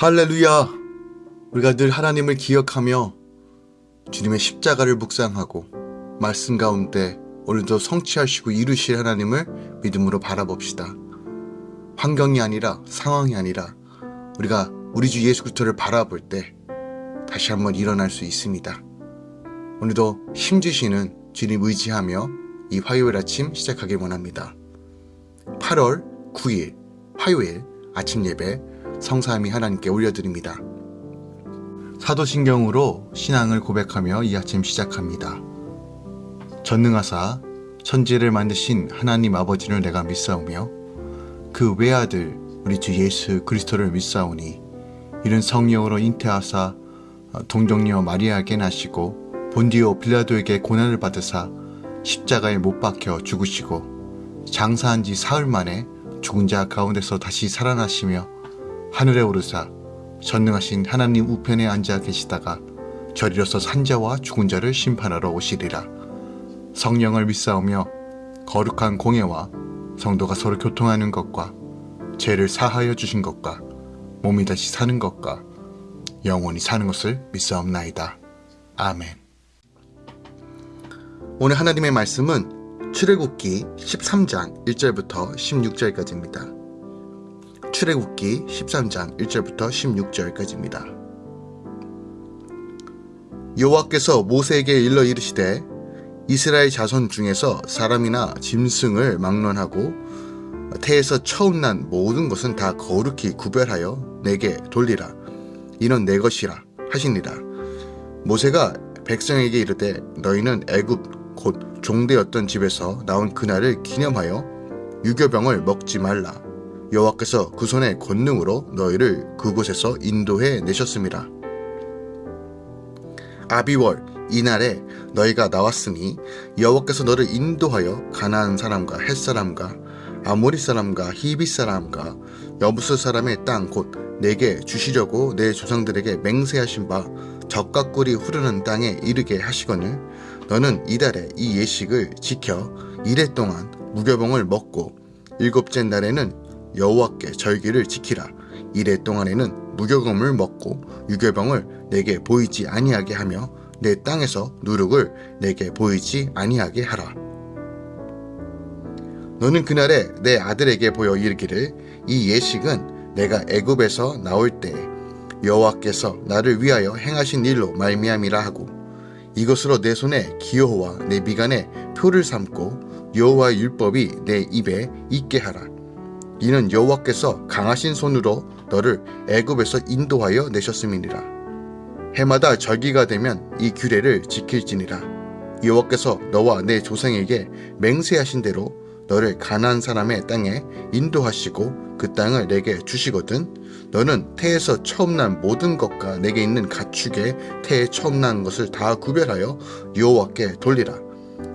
할렐루야! 우리가 늘 하나님을 기억하며 주님의 십자가를 묵상하고 말씀 가운데 오늘도 성취하시고 이루실 하나님을 믿음으로 바라봅시다. 환경이 아니라 상황이 아니라 우리가 우리 주 예수 그리스도를 바라볼 때 다시 한번 일어날 수 있습니다. 오늘도 힘주시는 주님 의지하며 이 화요일 아침 시작하길 원합니다. 8월 9일 화요일 아침 예배 성삼위 하나님께 올려드립니다. 사도신경으로 신앙을 고백하며 이 아침 시작합니다. 전능하사 천지를 만드신 하나님 아버지를 내가 믿사오며 그 외아들 우리 주 예수 그리스도를 믿사오니 이는 성령으로 잉태하사 동정녀 마리아에게 나시고 본디오 빌라도에게 고난을 받으사 십자가에 못 박혀 죽으시고 장사한 지 사흘 만에 죽은 자 가운데서 다시 살아나시며 하늘에 오르사 전능하신 하나님 우편에 앉아 계시다가 저리로서 산자와 죽은 자를 심판하러 오시리라. 성령을 믿사오며 거룩한 공예와 성도가 서로 교통하는 것과 죄를 사하여 주신 것과 몸이 다시 사는 것과 영원히 사는 것을 믿사옵나이다. 아멘. 오늘 하나님의 말씀은 출애굽기 13장 1절부터 16절까지입니다. 출애굽기 13장 1절부터 16절까지입니다. 여호와께서 모세에게 일러 이르시되 이스라엘 자손 중에서 사람이나 짐승을 막론하고 태에서 처음 난 모든 것은 다 거룩히 구별하여 내게 돌리라. 이는 내 것이라 하시니라. 모세가 백성에게 이르되 너희는 애굽 곧 종되었던 집에서 나온 그날을 기념하여 유교병을 먹지 말라. 여호와께서 그 손의 권능으로 너희를 그곳에서 인도해 내셨습니다. 아비월 이날에 너희가 나왔으니 여호와께서 너를 인도하여 가나안 사람과 햇 사람과 아모리 사람과 히비 사람과 여부스 사람의 땅 곧 내게 주시려고 내 조상들에게 맹세하신 바 적과 꿀이 흐르는 땅에 이르게 하시거늘 너는 이달에 이 예식을 지켜 이래 동안 무교봉을 먹고 일곱째 날에는 여호와께 절기를 지키라. 이래 동안에는 무교금을 먹고 유교병을 내게 보이지 아니하게 하며 내 땅에서 누룩을 내게 보이지 아니하게 하라. 너는 그날에 내 아들에게 보여 이르기를 이 예식은 내가 애굽에서 나올 때 여호와께서 나를 위하여 행하신 일로 말미암이라 하고 이것으로 내 손에 기호와 내 미간에 표를 삼고 여호와의 율법이 내 입에 있게 하라. 이는 여호와께서 강하신 손으로 너를 애굽에서 인도하여 내셨음이니라. 해마다 절기가 되면 이 규례를 지킬지니라. 여호와께서 너와 내 조상에게 맹세하신 대로 너를 가나안 사람의 땅에 인도하시고 그 땅을 내게 주시거든 너는 태에서 처음 난 모든 것과 내게 있는 가축의 태에 처음 난 것을 다 구별하여 여호와께 돌리라.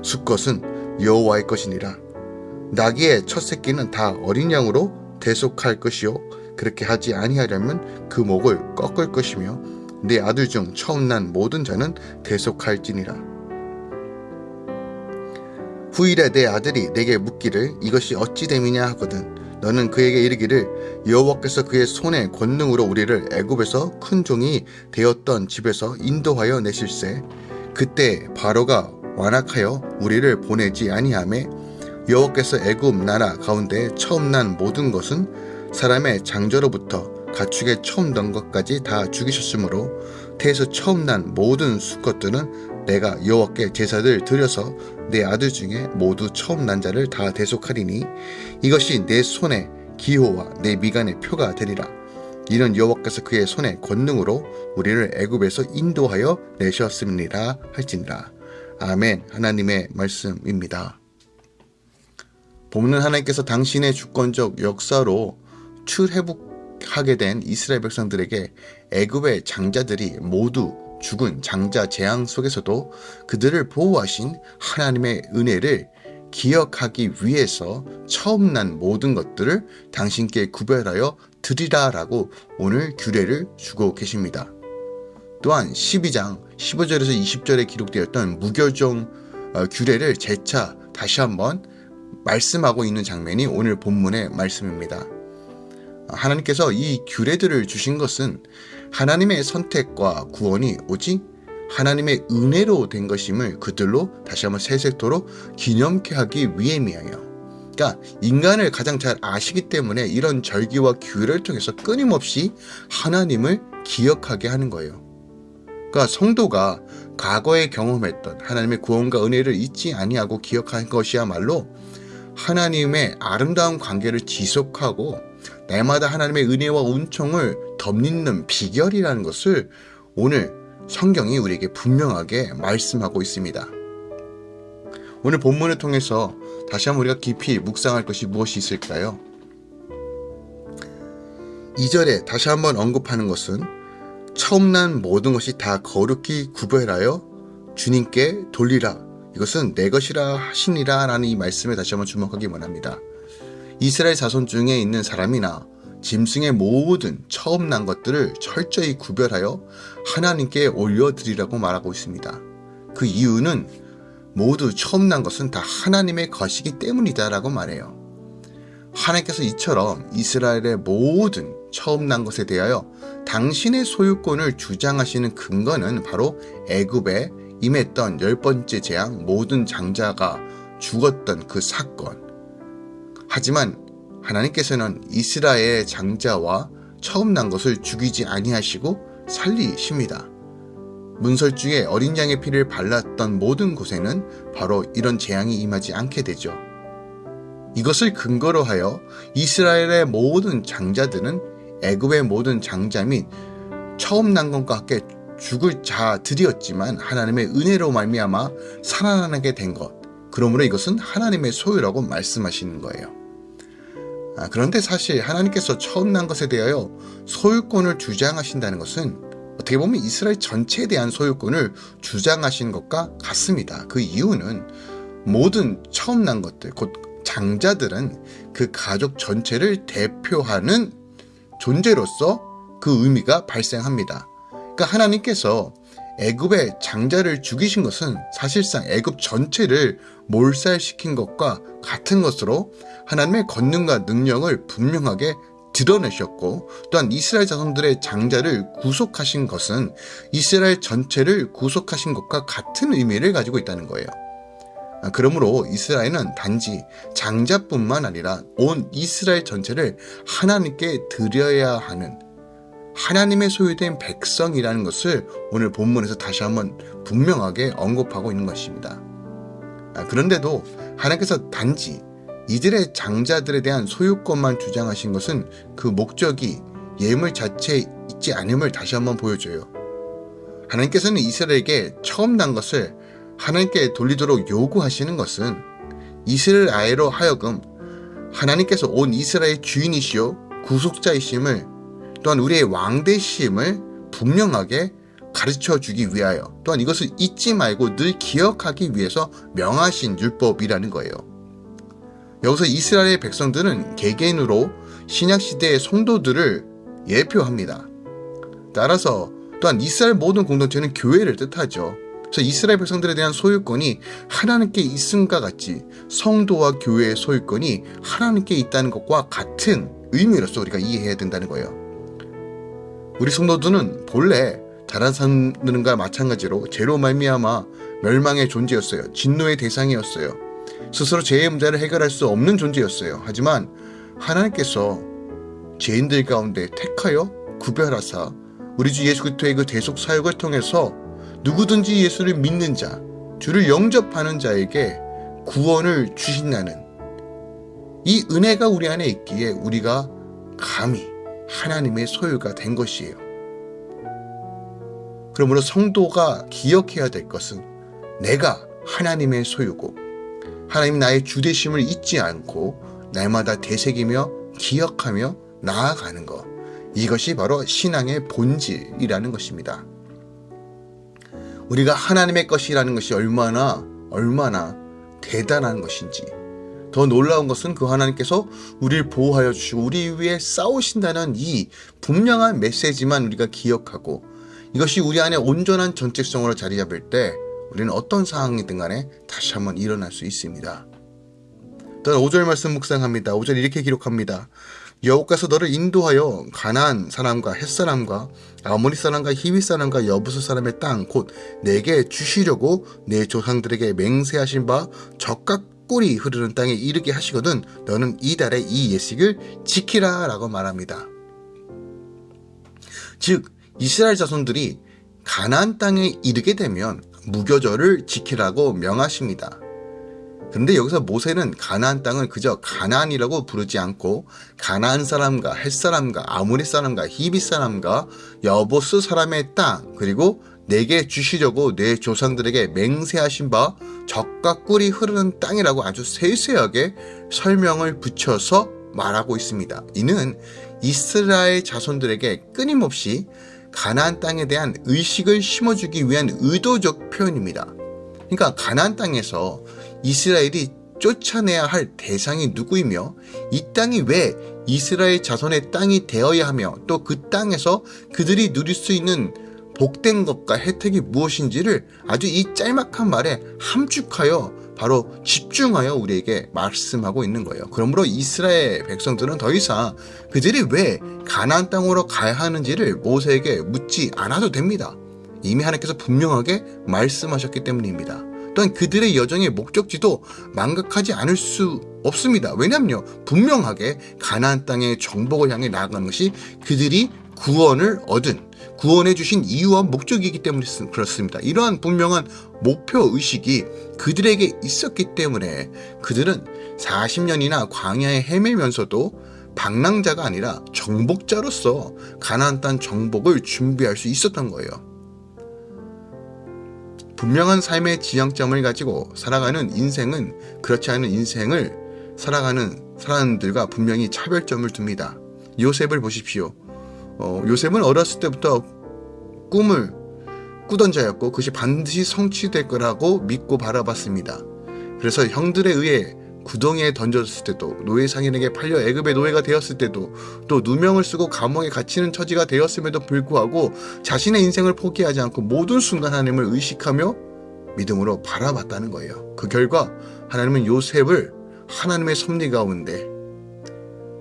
수것은 여호와의 것이니라. 나귀의 첫 새끼는 다 어린 양으로 대속할 것이요. 그렇게 하지 아니하려면 그 목을 꺾을 것이며 내 아들 중 처음 난 모든 자는 대속할지니라. 후일에 내 아들이 내게 묻기를 이것이 어찌 됨이냐 하거든 너는 그에게 이르기를 여호와께서 그의 손의 권능으로 우리를 애굽에서 큰 종이 되었던 집에서 인도하여 내실세. 그때 바로가 완악하여 우리를 보내지 아니하매 여호와께서 애굽 나라 가운데 처음 난 모든 것은 사람의 장저로부터 가축의 처음 난 것까지 다 죽이셨으므로 태에서 처음 난 모든 수것들은 내가 여호와께 제사를 드려서 내 아들 중에 모두 처음 난 자를 다 대속하리니 이것이 내 손에 기호와 내 미간의 표가 되리라. 이는 여호와께서 그의 손의 권능으로 우리를 애굽에서 인도하여 내셨습니다 할지니라. 아멘. 하나님의 말씀입니다. 본문 하나님께서 당신의 주권적 역사로 출회복하게 된 이스라엘 백성들에게 애굽의 장자들이 모두 죽은 장자 재앙 속에서도 그들을 보호하신 하나님의 은혜를 기억하기 위해서 처음 난 모든 것들을 당신께 구별하여 드리라 라고 오늘 규례를 주고 계십니다. 또한 12장 15절에서 20절에 기록되었던 무교종 어, 규례를 재차 다시 한번 말씀하고 있는 장면이 오늘 본문의 말씀입니다. 하나님께서 이 규례들을 주신 것은 하나님의 선택과 구원이 오직 하나님의 은혜로 된 것임을 그들로 다시 한번 세세토로 기념케 하기 위함이에요. 그러니까 인간을 가장 잘 아시기 때문에 이런 절기와 규례를 통해서 끊임없이 하나님을 기억하게 하는 거예요. 그러니까 성도가 과거에 경험했던 하나님의 구원과 은혜를 잊지 아니하고 기억하는 것이야말로 하나님의 아름다운 관계를 지속하고 날마다 하나님의 은혜와 은총을 덧입는 비결이라는 것을 오늘 성경이 우리에게 분명하게 말씀하고 있습니다. 오늘 본문을 통해서 다시 한번 우리가 깊이 묵상할 것이 무엇이 있을까요? 2절에 다시 한번 언급하는 것은 처음 난 모든 것이 다 거룩히 구별하여 주님께 돌리라. 이것은 내 것이라 하시니라 라는 이 말씀에 다시 한번 주목하기 원합니다. 이스라엘 자손 중에 있는 사람이나 짐승의 모든 처음 난 것들을 철저히 구별하여 하나님께 올려드리라고 말하고 있습니다. 그 이유는 모두 처음 난 것은 다 하나님의 것이기 때문이다 라고 말해요. 하나님께서 이처럼 이스라엘의 모든 처음 난 것에 대하여 당신의 소유권을 주장하시는 근거는 바로 애굽에 임했던 열 번째 재앙 모든 장자가 죽었던 그 사건. 하지만 하나님께서는 이스라엘 장자와 처음 난 것을 죽이지 아니하시고 살리십니다. 문설 중에 어린 양의 피를 발랐던 모든 곳에는 바로 이런 재앙이 임하지 않게 되죠. 이것을 근거로 하여 이스라엘의 모든 장자들은 애굽의 모든 장자 및 처음 난 것과 함께 죽을 자들이었지만 하나님의 은혜로 말미암아 살아나게 된 것. 그러므로 이것은 하나님의 소유라고 말씀하시는 거예요. 아, 그런데 사실 하나님께서 처음 난 것에 대하여 소유권을 주장하신다는 것은 어떻게 보면 이스라엘 전체에 대한 소유권을 주장하신 것과 같습니다. 그 이유는 모든 처음 난 것들, 곧 장자들은 그 가족 전체를 대표하는 존재로서 그 의미가 발생합니다. 그러니까 하나님께서 애굽의 장자를 죽이신 것은 사실상 애굽 전체를 몰살시킨 것과 같은 것으로 하나님의 권능과 능력을 분명하게 드러내셨고 또한 이스라엘 자손들의 장자를 구속하신 것은 이스라엘 전체를 구속하신 것과 같은 의미를 가지고 있다는 거예요. 아, 그러므로 이스라엘은 단지 장자뿐만 아니라 온 이스라엘 전체를 하나님께 드려야 하는 하나님의 소유된 백성이라는 것을 오늘 본문에서 다시 한번 분명하게 언급하고 있는 것입니다. 아, 그런데도 하나님께서 단지 이들의 장자들에 대한 소유권만 주장하신 것은 그 목적이 예물 자체에 있지 않음을 다시 한번 보여줘요. 하나님께서는 이스라엘에게 처음 난 것을 하나님께 돌리도록 요구하시는 것은 이스라엘 아이로 하여금 하나님께서 온 이스라엘 주인이시요 구속자이심을 또한 우리의 왕대심을 분명하게 가르쳐 주기 위하여 또한 이것을 잊지 말고 늘 기억하기 위해서 명하신 율법이라는 거예요. 여기서 이스라엘의 백성들은 개개인으로 신약시대의 성도들을 예표합니다. 따라서 또한 이스라엘 모든 공동체는 교회를 뜻하죠. 그래서 이스라엘 백성들에 대한 소유권이 하나님께 있음과 같이 성도와 교회의 소유권이 하나님께 있다는 것과 같은 의미로서 우리가 이해해야 된다는 거예요. 우리 성도들은 본래 자라사는과 마찬가지로 죄로 말미암아 멸망의 존재였어요. 진노의 대상이었어요. 스스로 죄의 문제를 해결할 수 없는 존재였어요. 하지만 하나님께서 죄인들 가운데 택하여 구별하사 우리 주 예수 그리스도의 그 대속 사역을 통해서 누구든지 예수를 믿는 자, 주를 영접하는 자에게 구원을 주신다는 이 은혜가 우리 안에 있기에 우리가 감히 하나님의 소유가 된 것이에요. 그러므로 성도가 기억해야 될 것은 내가 하나님의 소유고 하나님 나의 주대심을 잊지 않고 날마다 되새기며 기억하며 나아가는 것. 이것이 바로 신앙의 본질이라는 것입니다. 우리가 하나님의 것이라는 것이 얼마나 얼마나 대단한 것인지 더 놀라운 것은 그 하나님께서 우리를 보호하여 주시고 우리 위해 싸우신다는 이 분명한 메시지만 우리가 기억하고 이것이 우리 안에 온전한 전책성으로 자리 잡을 때 우리는 어떤 상황이든 간에 다시 한번 일어날 수 있습니다. 또한 5절 말씀 묵상합니다. 5절 이렇게 기록합니다. 여호와께서 너를 인도하여 가나안 사람과 햇 사람과 아모리 사람과 히위 사람과 여부스 사람의 땅 곧 내게 주시려고 내 조상들에게 맹세하신 바 적각 꿀이 흐르는 땅에 이르게 하시거든 너는 이 달의 이 예식을 지키라 라고 말합니다. 즉 이스라엘 자손들이 가나안 땅에 이르게 되면 무교절을 지키라고 명하십니다. 그런데 여기서 모세는 가나안 땅을 그저 가나안이라고 부르지 않고 가나안 사람과 햇 사람과 아무리 사람과 히비 사람과 여보스 사람의 땅 그리고 내게 주시려고 내 조상들에게 맹세하신 바 적과 꿀이 흐르는 땅이라고 아주 세세하게 설명을 붙여서 말하고 있습니다. 이는 이스라엘 자손들에게 끊임없이 가나안 땅에 대한 의식을 심어주기 위한 의도적 표현입니다. 그러니까 가나안 땅에서 이스라엘이 쫓아내야 할 대상이 누구이며 이 땅이 왜 이스라엘 자손의 땅이 되어야 하며 또 그 땅에서 그들이 누릴 수 있는 복된 것과 혜택이 무엇인지를 아주 이 짤막한 말에 함축하여 바로 집중하여 우리에게 말씀하고 있는 거예요. 그러므로 이스라엘 백성들은 더 이상 그들이 왜 가나안 땅으로 가야 하는지를 모세에게 묻지 않아도 됩니다. 이미 하나님께서 분명하게 말씀하셨기 때문입니다. 또한 그들의 여정의 목적지도 망각하지 않을 수 없습니다. 왜냐하면요. 분명하게 가나안 땅의 정복을 향해 나아가는 것이 그들이 구원을 얻은 구원해 주신 이유와 목적이기 때문에 그렇습니다. 이러한 분명한 목표 의식이 그들에게 있었기 때문에 그들은 40년이나 광야에 헤매면서도 방랑자가 아니라 정복자로서 가나안 땅 정복을 준비할 수 있었던 거예요. 분명한 삶의 지향점을 가지고 살아가는 인생은 그렇지 않은 인생을 살아가는 사람들과 분명히 차별점을 둡니다. 요셉을 보십시오. 어, 요셉은 어렸을 때부터 꿈을 꾸던 자였고 그것이 반드시 성취될 거라고 믿고 바라봤습니다. 그래서 형들에 의해 구덩이에 던졌을 때도 노예 상인에게 팔려 애굽의 노예가 되었을 때도 또 누명을 쓰고 감옥에 갇히는 처지가 되었음에도 불구하고 자신의 인생을 포기하지 않고 모든 순간 하나님을 의식하며 믿음으로 바라봤다는 거예요. 그 결과 하나님은 요셉을 하나님의 섭리 가운데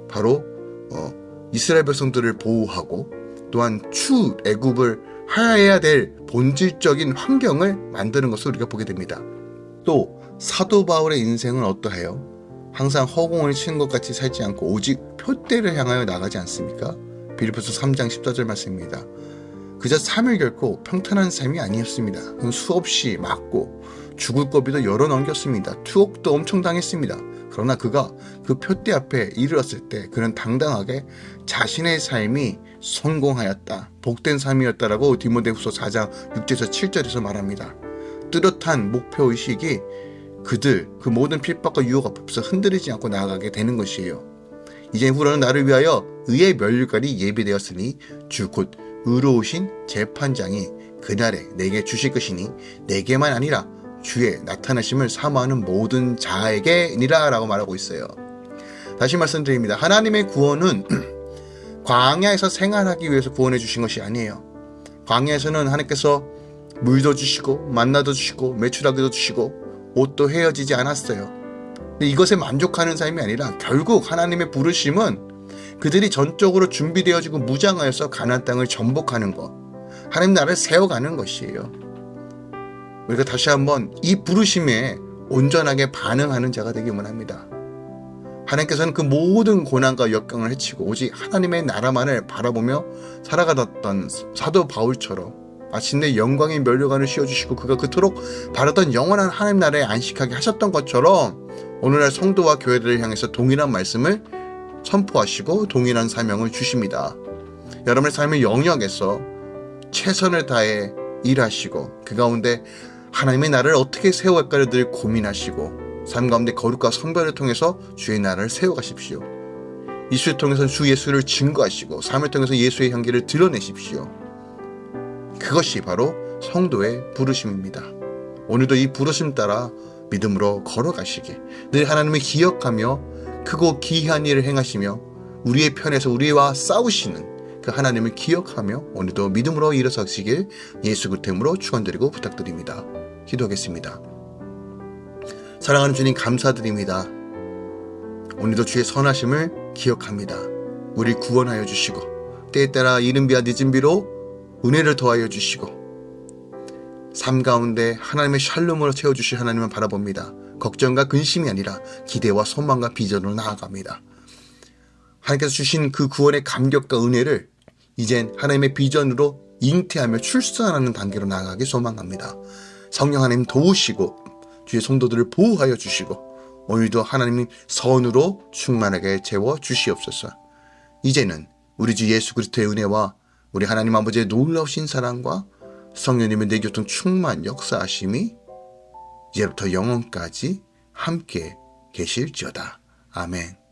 바로 어, 이스라엘 백성들을 보호하고 또한 추 애굽을 하야해야 될 본질적인 환경을 만드는 것을 우리가 보게 됩니다. 또 사도 바울의 인생은 어떠해요? 항상 허공을 치는 것 같이 살지 않고 오직 표대를 향하여 나가지 않습니까? 빌리포스 3장 14절 말씀입니다. 그저 삶을 결코 평탄한 삶이 아니었습니다. 수없이 맞고 죽을 거비도 열어 넘겼습니다. 투옥도 엄청 당했습니다. 그러나 그가 그 표대 앞에 이르렀을 때 그는 당당하게 자신의 삶이 성공하였다. 복된 삶이었다라고 디모데후서 4장 6절에서 7절에서 말합니다. 뚜렷한 목표 의식이 그들 그 모든 핍박과 유혹 앞에서 흔들리지 않고 나아가게 되는 것이에요. 이제 후로는 나를 위하여 의의 멸류관이 예비되었으니 주 곧 의로우신 재판장이 그날에 내게 주실 것이니 내게만 아니라 주의 나타나심을 사모하는 모든 자에게니라 라고 말하고 있어요. 다시 말씀드립니다. 하나님의 구원은 광야에서 생활하기 위해서 구원해 주신 것이 아니에요. 광야에서는 하나님께서 물도 주시고 만나도 주시고 매출하기도 주시고 옷도 헤어지지 않았어요. 이것에 만족하는 삶이 아니라 결국 하나님의 부르심은 그들이 전적으로 준비되어지고 무장하여서 가나안 땅을 전복하는 것. 하나님 나라를 세워가는 것이에요. 우리가 다시 한번 이 부르심에 온전하게 반응하는 자가 되기만 합니다. 하나님께서는 그 모든 고난과 역경을 해치고 오직 하나님의 나라만을 바라보며 살아가던 사도 바울처럼 마침내 영광의 멸류관을 씌워주시고 그가 그토록 바랐던 영원한 하나님 나라에 안식하게 하셨던 것처럼 오늘날 성도와 교회들을 향해서 동일한 말씀을 선포하시고 동일한 사명을 주십니다. 여러분의 삶의 영역에서 최선을 다해 일하시고 그 가운데 하나님의 나라를 어떻게 세워갈까를 늘 고민하시고 삶 가운데 거룩과 성별을 통해서 주의 나라를 세워가십시오. 이수를 통해서 주 예수를 증거하시고 삶을 통해서 예수의 향기를 드러내십시오. 그것이 바로 성도의 부르심입니다. 오늘도 이 부르심 따라 믿음으로 걸어가시길 늘 하나님을 기억하며 크고 기이한 일을 행하시며 우리의 편에서 우리와 싸우시는 그 하나님을 기억하며 오늘도 믿음으로 일어서시길 예수 그템으로 축원드리고 부탁드립니다. 기도하겠습니다. 사랑하는 주님 감사드립니다. 오늘도 주의 선하심을 기억합니다. 우리 구원하여 주시고 때에 따라 이른 비와 늦은 비로 은혜를 더하여 주시고 삶 가운데 하나님의 샬롬으로 채워주실 하나님을 바라봅니다. 걱정과 근심이 아니라 기대와 소망과 비전으로 나아갑니다. 하나님께서 주신 그 구원의 감격과 은혜를 이젠 하나님의 비전으로 잉태하며 출산하는 단계로 나아가기 소망합니다. 성령 하나님 도우시고 주의 성도들을 보호하여 주시고 오늘도 하나님 선으로 충만하게 채워 주시옵소서. 이제는 우리 주 예수 그리스도의 은혜와 우리 하나님 아버지의 놀라우신 사랑과 성령님의 내 교통 충만 역사하심이 이제부터 영원까지 함께 계실지어다. 아멘.